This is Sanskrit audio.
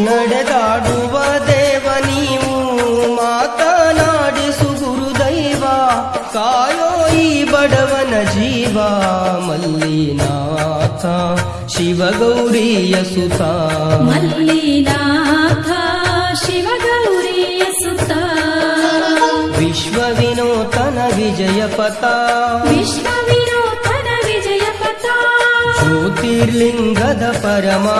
नडदाडुव देवनीमु माता नाडु सुगुरुदैवा कायोयी बडवन जीवा मल्लीनाथ शिवगौरीयसुता मल्लीनाथ शिवगौरीयसुता विश्वविनूतन विजयपता विश्वविनूतन विजयपता ज्योतिर्लिङ्गद परमा